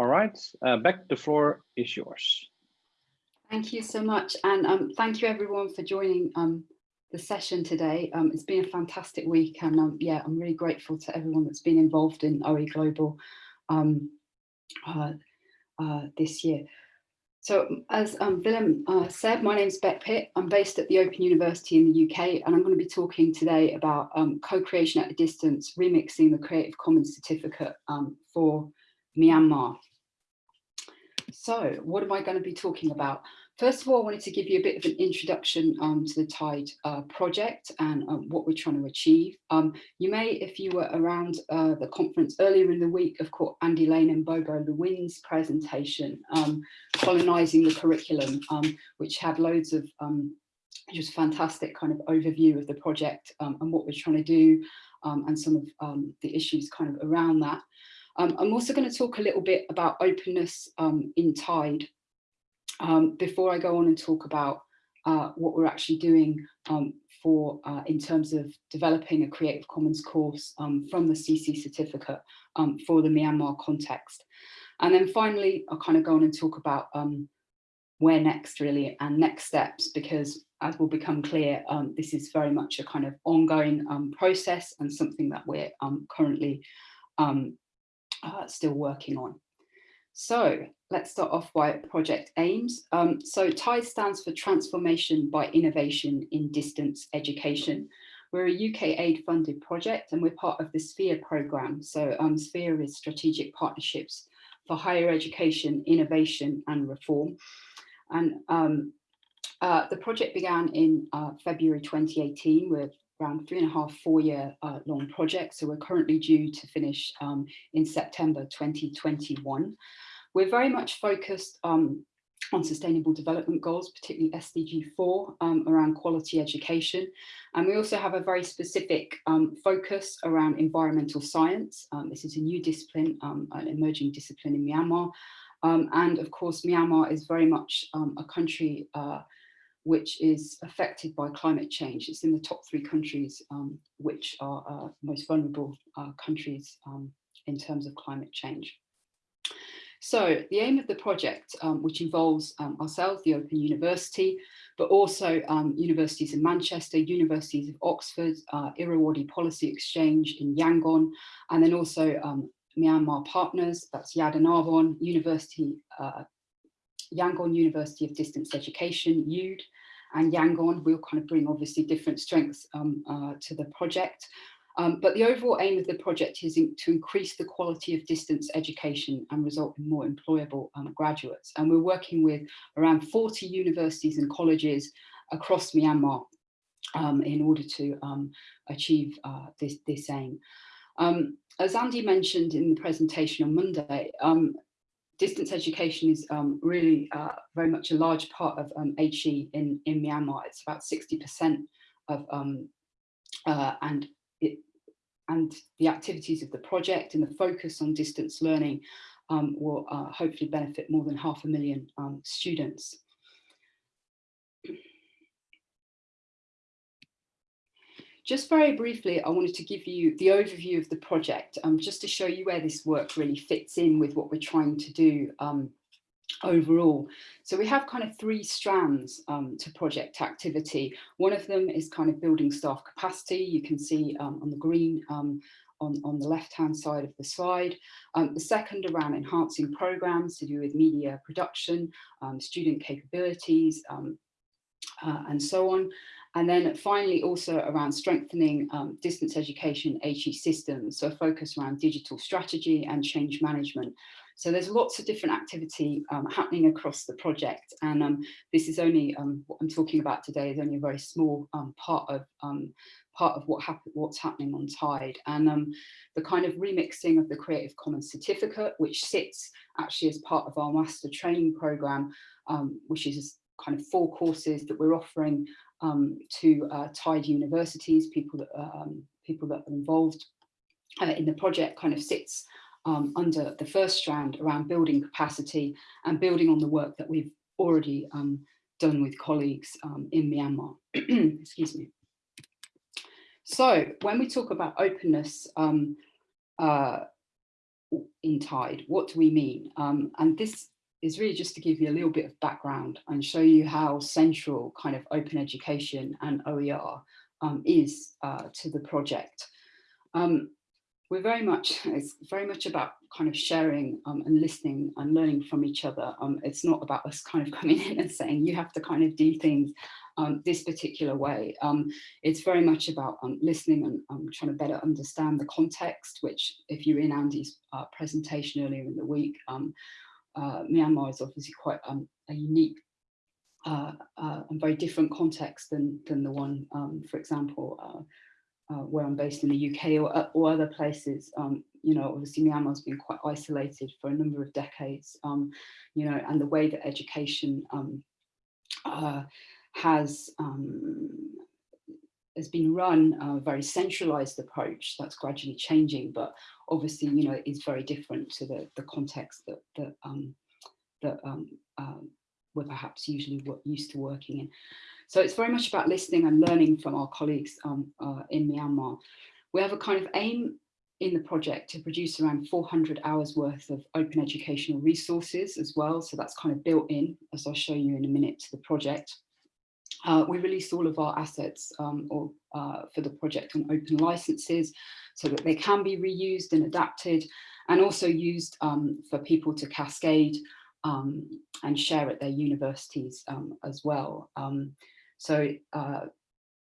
All right, uh, Beck, the floor is yours. Thank you so much. And um, thank you everyone for joining um, the session today. Um, it's been a fantastic week and um, yeah, I'm really grateful to everyone that's been involved in OE Global um, uh, uh, this year. So as um, Willem uh, said, my name is Beck Pitt. I'm based at the Open University in the UK and I'm going to be talking today about um, co-creation at a distance, remixing the Creative Commons certificate um, for Myanmar. So what am I going to be talking about? First of all, I wanted to give you a bit of an introduction um, to the TIDE uh, project and um, what we're trying to achieve. Um, you may, if you were around uh, the conference earlier in the week, of caught Andy Lane and Bobo Lewin's presentation, um, Colonising the Curriculum, um, which had loads of um, just fantastic kind of overview of the project and what we're trying to do and some of the issues kind of around that. I'm also going to talk a little bit about openness in TIDE um, before I go on and talk about uh, what we're actually doing um, for uh, in terms of developing a Creative Commons course um, from the CC certificate um, for the Myanmar context. And then finally, I'll kind of go on and talk about um, where next really and next steps, because as will become clear, um, this is very much a kind of ongoing process and something that we're currently uh, still working on. So let's start off by project aims. Um, so TIDE stands for Transformation by Innovation in Distance Education. We're a UK aid funded project and we're part of the SPHEIR programme. So um, SPHEIR is Strategic Partnerships for Higher Education, Innovation and Reform. And um, uh, the project began in uh, February 2018 with around three and a half, four year uh, long project. So we're currently due to finish um, in September 2021. We're very much focused um, on sustainable development goals, particularly SDG 4 um, around quality education. And we also have a very specific um, focus around environmental science. Um, this is a new discipline, um, an emerging discipline in Myanmar. Um, and of course, Myanmar is very much a country uh, which is affected by climate change. It's in the top three countries um, which are uh, most vulnerable uh, countries um, in terms of climate change. So the aim of the project, um, which involves um, ourselves, the Open University, but also um, universities in Manchester, universities of Oxford, uh, Irrawaddy Policy Exchange in Yangon, and then also um, Myanmar partners, that's Yadanarbon University uh, Yangon University of Distance Education, UD, and Yangon will kind of bring obviously different strengths um, uh, to the project. Um, but the overall aim of the project is in, to increase the quality of distance education and result in more employable um, graduates. And we're working with around 40 universities and colleges across Myanmar um, in order to um, achieve uh, this, this aim. Um, as Andy mentioned in the presentation on Monday, um, distance education is um, really uh, very much a large part of um, HE in, in Myanmar. It's about 60% of, um, uh, and, it, and the activities of the project and the focus on distance learning um, will uh, hopefully benefit more than half a million um, students. Just very briefly, I wanted to give you the overview of the project, um, just to show you where this work really fits in with what we're trying to do um, overall. So we have kind of three strands um, to project activity. One of them is kind of building staff capacity. You can see um, on the green um, on, on the left-hand side of the slide. Um, the second around enhancing programs to do with media production, um, student capabilities, um, uh, and so on. And then finally, also around strengthening um, distance education HE systems, so a focus around digital strategy and change management. So there's lots of different activity um, happening across the project. And um, this is only, um, what I'm talking about today is only a very small um, part of um, part of what what's happening on TIDE. And the kind of remixing of the Creative Commons certificate, which sits actually as part of our master training program, which is kind of four courses that we're offering um, to uh, TIDE universities, people that, um, people that are involved uh, in the project kind of sits um, under the first strand around building capacity and building on the work that we've already um, done with colleagues um, in Myanmar. Excuse me. So when we talk about openness, um, uh, in Tide. What do we mean? Um, and this is really just to give you a little bit of background and show you how central kind of open education and OER um, is uh, to the project. Um, we're very much, it's very much about kind of sharing um, and listening and learning from each other. Um, it's not about us kind of coming in and saying you have to kind of do things um, this particular way. Um, it's very much about listening and trying to better understand the context, which if you're in Andy's uh, presentation earlier in the week, uh, Myanmar is obviously quite um, a unique uh, uh, and very different context than, than the one, for example, uh, uh, where I'm based in the UK or, uh, or other places. you know, obviously Myanmar's been quite isolated for a number of decades, you know, and the way that education has um, has been run a very centralized approach that's gradually changing, but obviously, you know, is very different to the, the context that, that, um, that um, um, we're perhaps usually used to working in. So it's very much about listening and learning from our colleagues um, uh, in Myanmar. We have a kind of aim in the project to produce around 400 hours worth of open educational resources as well. So that's kind of built in, as I'll show you in a minute, to the project. Uh, we released all of our assets um, or, uh, for the project on open licenses so that they can be reused and adapted and also used um, for people to cascade um, and share at their universities um, as well. Um, so uh,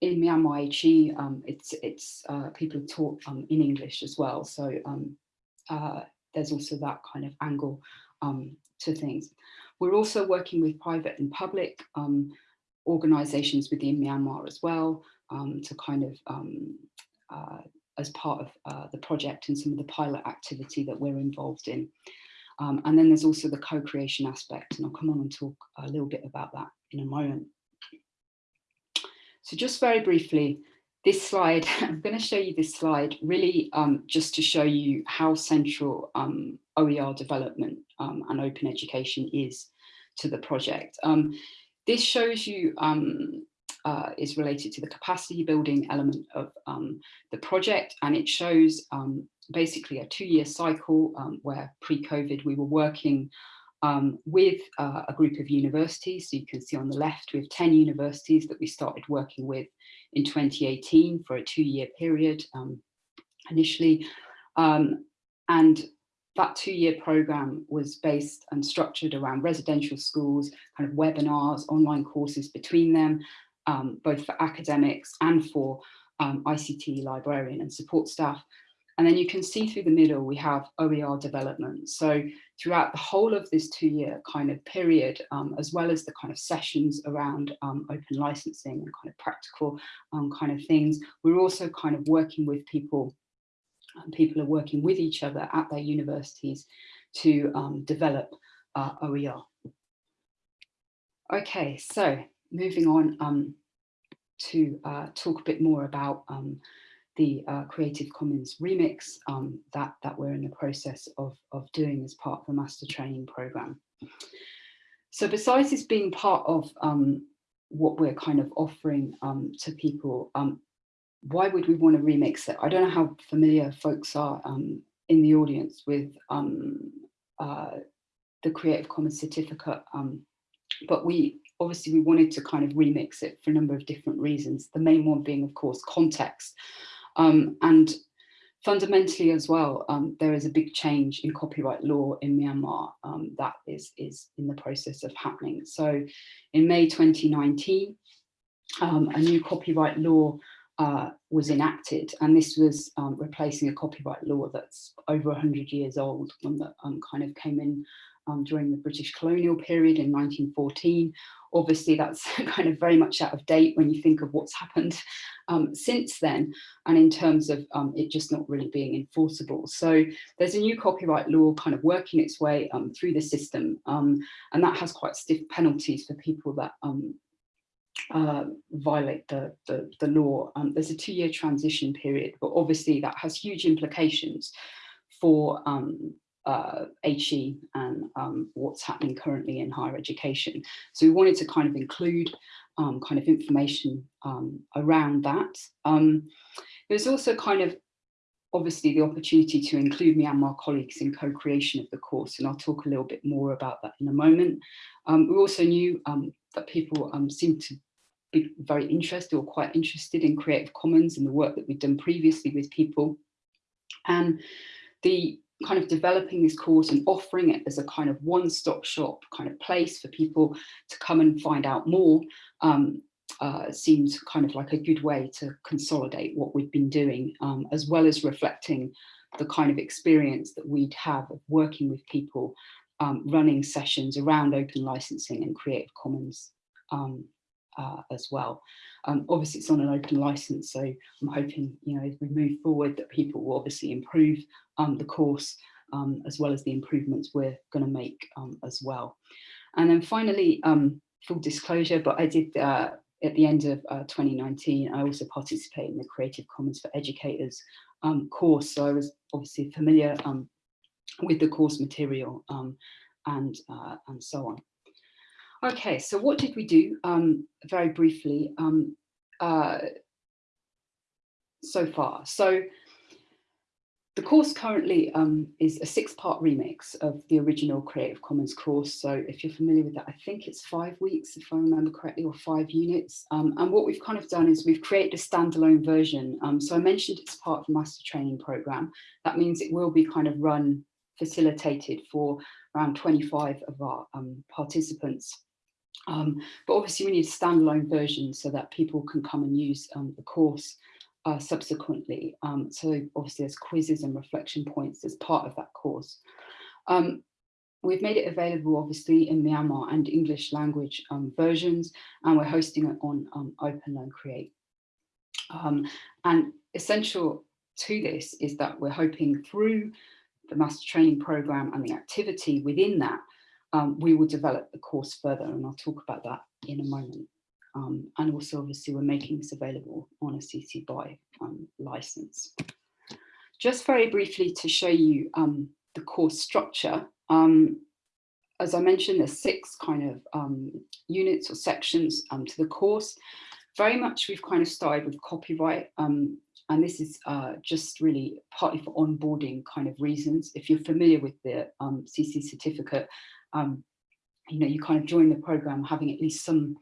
in Myanmar HE, um, it's, it's uh, people taught in English as well. So uh, there's also that kind of angle to things. We're also working with private and public organizations within Myanmar as well um, to kind of um, uh, as part of uh, the project and some of the pilot activity that we're involved in. Um, and then there's also the co-creation aspect and I'll come on and talk a little bit about that in a moment. So just very briefly, this slide, I'm going to show you this slide really um, just to show you how central um, OER development um, and open education is to the project. Um, this shows you um, uh, is related to the capacity building element of um, the project and it shows um, basically a two-year cycle um, where pre-COVID we were working um, with uh, a group of universities. So you can see on the left we have 10 universities that we started working with in 2018 for a two-year period um, initially. and that two-year program was based and structured around residential schools, kind of webinars, online courses between them, um, both for academics and for um, ICT librarian and support staff. And then you can see through the middle, we have OER development. So throughout the whole of this two-year kind of period, um, as well as the kind of sessions around um, open licensing and kind of practical um, kind of things, we're also kind of working with people people are working with each other at their universities to um, develop uh, OER. Okay, so moving on um, to uh, talk a bit more about um, the uh, Creative Commons remix um, that, that we're in the process of, of doing as part of the master training program. So besides this being part of um, what we're kind of offering um, to people, why would we want to remix it? I don't know how familiar folks are um, in the audience with um, uh, the Creative Commons certificate, um, but we obviously we wanted to kind of remix it for a number of different reasons. The main one being, of course, context. Um, and fundamentally as well, um, there is a big change in copyright law in Myanmar um, that is, is in the process of happening. So in May 2019, a new copyright law uh, was enacted and this was um, replacing a copyright law that's over 100 years old one that um, kind of came in um, during the British colonial period in 1914 obviously that's kind of very much out of date when you think of what's happened um, since then and in terms of um, it just not really being enforceable. So there's a new copyright law kind of working its way um, through the system and that has quite stiff penalties for people that uh, violate the, the, the law. Um, there's a two-year transition period, but obviously that has huge implications for um, uh, HE and um, what's happening currently in higher education. So we wanted to kind of include um, kind of information um, around that. Um, there's also kind of obviously the opportunity to include Myanmar colleagues in co-creation of the course, and I'll talk a little bit more about that in a moment. Um, we also knew um, that people um, seemed to be very interested or quite interested in Creative Commons and the work that we've done previously with people. And the kind of developing this course and offering it as a kind of one-stop shop kind of place for people to come and find out more um, uh, seems kind of like a good way to consolidate what we've been doing, um, as well as reflecting the kind of experience that we'd have of working with people um, running sessions around open licensing and Creative Commons um, uh, as well. Um, obviously, it's on an open license, so I'm hoping, you know, as we move forward, that people will obviously improve um, the course um, as well as the improvements we're going to make um, as well. And then finally, um, full disclosure, but I did uh, at the end of uh, 2019, I also participated in the Creative Commons for Educators um, course, so I was obviously familiar with the course material and uh, and so on. Okay, so what did we do? Um, very briefly, um, uh, so far. So the course currently um, is a six-part remix of the original Creative Commons course. So if you're familiar with that, I think it's five weeks, if I remember correctly, or five units. Um, and what we've kind of done is we've created a standalone version. Um, so I mentioned it's part of the master training program. That means it will be kind of run, facilitated for around 25 of our um, participants. Um, but obviously we need standalone version so that people can come and use um, the course uh, subsequently. Um, so obviously there's quizzes and reflection points as part of that course. Um, we've made it available obviously in Myanmar and English language um, versions and we're hosting it on um, OpenLearn Create. and essential to this is that we're hoping through the master training program and the activity within that um, we will develop the course further and I'll talk about that in a moment. Um, and also obviously we're making this available on a CC BY um, license. Just very briefly to show you um, the course structure. Um, as I mentioned, there's six kind of um, units or sections to the course. Very much we've kind of started with copyright and this is uh, just really partly for onboarding kind of reasons. If you're familiar with the um, CC certificate, um, you know, you kind of join the program having at least some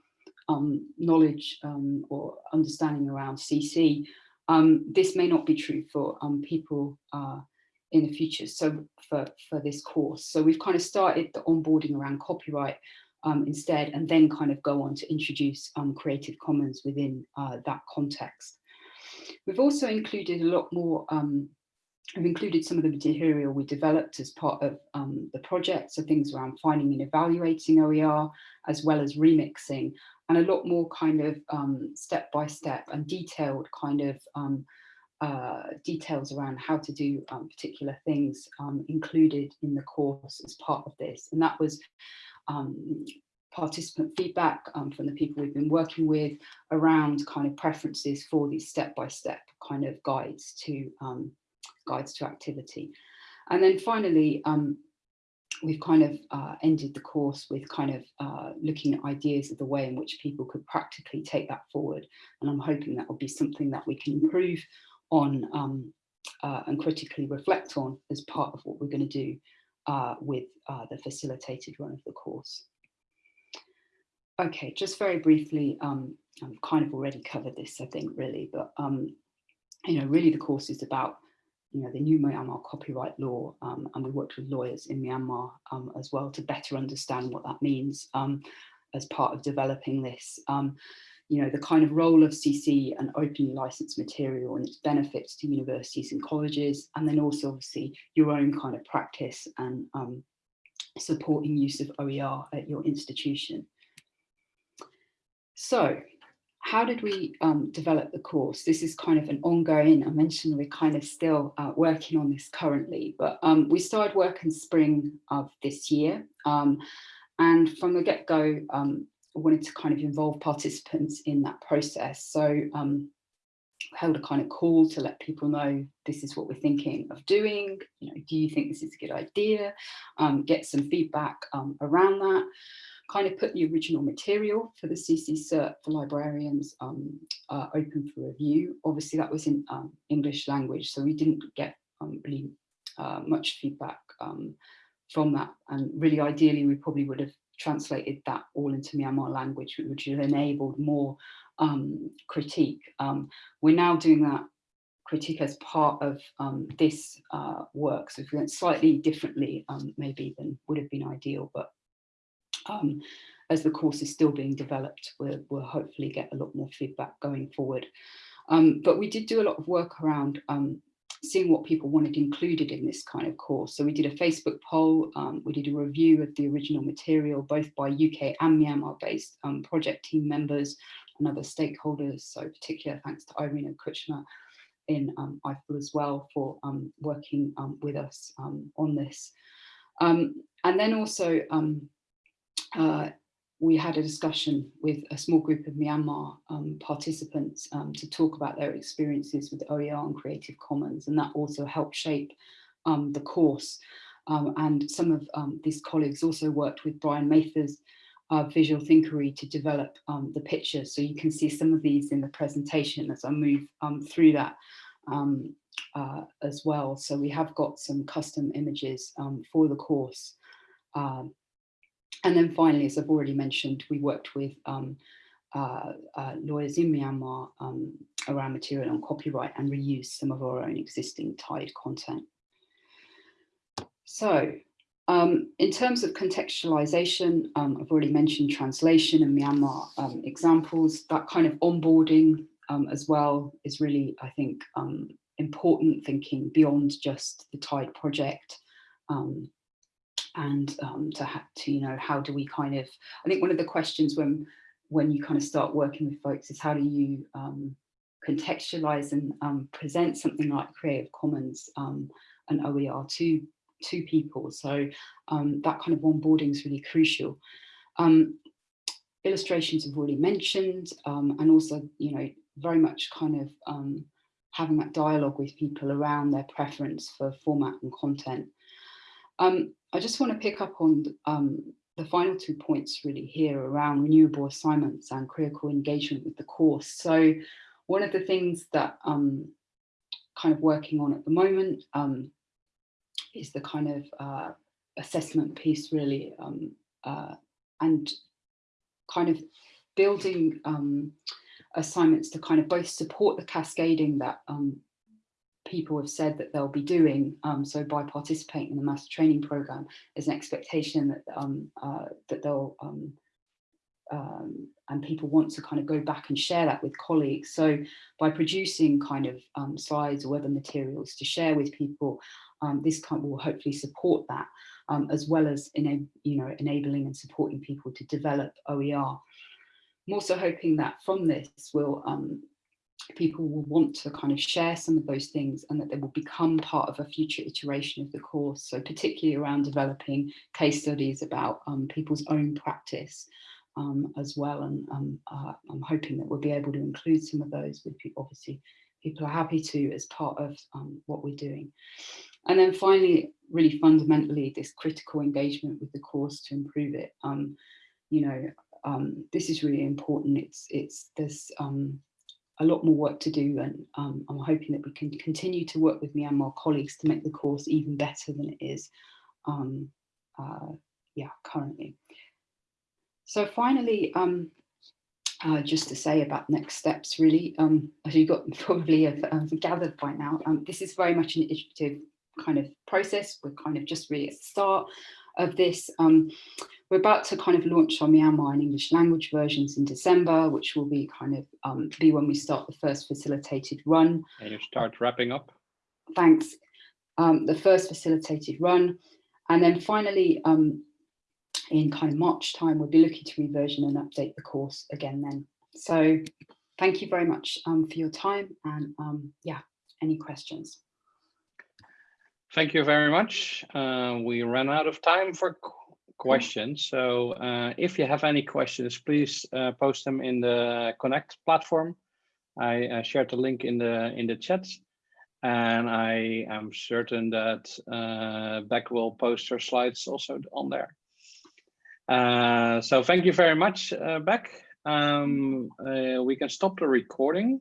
um, knowledge um, or understanding around CC. Um, this may not be true for um, people uh, in the future, so for, for this course. So we've kind of started the onboarding around copyright um, instead, and then kind of go on to introduce Creative Commons within uh, that context. We've also included a lot more um, I've included some of the material we developed as part of um, the project, so things around finding and evaluating OER, as well as remixing, and a lot more kind of um, step-by-step -step and detailed kind of um, uh, details around how to do um, particular things um, included in the course as part of this. And that was um, participant feedback from the people we've been working with around kind of preferences for these step-by-step -step kind of guides to guides to activity. And then finally, um, we've kind of uh, ended the course with kind of uh, looking at ideas of the way in which people could practically take that forward. And I'm hoping that will be something that we can improve on um, uh, and critically reflect on as part of what we're going to do uh, with uh, the facilitated run of the course. Okay, just very briefly, um, I've kind of already covered this, I think, really, but um, you know, really the course is about you know, the new Myanmar copyright law, um, and we worked with lawyers in Myanmar um, as well to better understand what that means um, as part of developing this. Um, you know, the kind of role of CC and openly licensed material and its benefits to universities and colleges, and then also obviously your own kind of practice and um, supporting use of OER at your institution. So how did we um, develop the course? This is kind of an ongoing, I mentioned we're kind of still uh, working on this currently, but um, we started work in spring of this year. Um, and from the get-go, um, I wanted to kind of involve participants in that process. So um, held a kind of call to let people know this is what we're thinking of doing. You know, do you think this is a good idea? Um, get some feedback around that kind of put the original material for the CC Cert for librarians um, uh, open for review. Obviously that was in um, English language, so we didn't get um, really uh, much feedback um, from that. And really ideally, we probably would have translated that all into Myanmar language, which would have enabled more um, critique. Um, we're now doing that critique as part of um, this uh, work. So if we went slightly differently, um, maybe than would have been ideal, but um, as the course is still being developed, we'll, we'll hopefully get a lot more feedback going forward. Um, but we did do a lot of work around um, seeing what people wanted included in this kind of course. So we did a Facebook poll, um, we did a review of the original material, both by UK and Myanmar based um, project team members and other stakeholders. So particular thanks to Irina Kuchma in um, EIFL as well for um, working um, with us on this. and then also uh, we had a discussion with a small group of Myanmar um, participants um, to talk about their experiences with OER and Creative Commons, and that also helped shape um, the course. Um, and some of um, these colleagues also worked with Bryan Mathers' uh, Visual Thinkery to develop um, the pictures. So you can see some of these in the presentation as I move through that uh, as well. So we have got some custom images for the course. Um, and then finally, as I've already mentioned, we worked with um, uh, uh, lawyers in Myanmar um, around material on copyright and reused some of our own existing TIDE content. So um, in terms of contextualization, um, I've already mentioned translation and Myanmar um, examples, that kind of onboarding um, as well is really, I think, important thinking beyond just the TIDE project. Um, and um, to, to, you know, how do we kind of, I think one of the questions when, when you kind of start working with folks is how do you um, contextualize and um, present something like Creative Commons um, and OER to, to people. So um, that kind of onboarding is really crucial. Um, illustrations have already mentioned and also, you know, very much kind of having that dialogue with people around their preference for format and content. Um, I just want to pick up on um, the final two points really here around renewable assignments and critical engagement with the course. So one of the things that I'm kind of working on at the moment um, is the kind of uh, assessment piece really um, uh, and kind of building um, assignments to kind of both support the cascading that um, people have said that they'll be doing. Um, so by participating in the master training program, there's an expectation that um, uh, that they'll um, um, and people want to kind of go back and share that with colleagues. So by producing kind of um, slides or other materials to share with people, um, this kind will hopefully support that, as well as in you know enabling and supporting people to develop OER. I'm also hoping that from this will people will want to kind of share some of those things and that they will become part of a future iteration of the course. So particularly around developing case studies about um, people's own practice um, as well. And um, uh, I'm hoping that we'll be able to include some of those with people. Obviously, people are happy to as part of um, what we're doing. And then finally, really fundamentally, this critical engagement with the course to improve it. Um, you know, um, this is really important. It's it's this a lot more work to do and um, I'm hoping that we can continue to work with Myanmar colleagues to make the course even better than it is um, uh, yeah, currently. So finally, um, uh, just to say about next steps really, um, as you got probably have, have gathered by now, um, this is very much an iterative kind of process. We're kind of just really at the start of this. Um, we're about to kind of launch our Myanmar and English language versions in December, which will be kind of um, be when we start the first facilitated run. And you start wrapping up. Thanks. Um, the first facilitated run. And then finally, um, in kind of March time, we'll be looking to reversion and update the course again then. So thank you very much um, for your time and um, yeah, any questions? Thank you very much. Uh, we ran out of time for questions. So uh, if you have any questions, please uh, post them in the Connect platform. I uh, shared the link in the in the chat, and I am certain that uh, Beck will post her slides also on there. Uh, so thank you very much, uh, Beck. Um, we can stop the recording.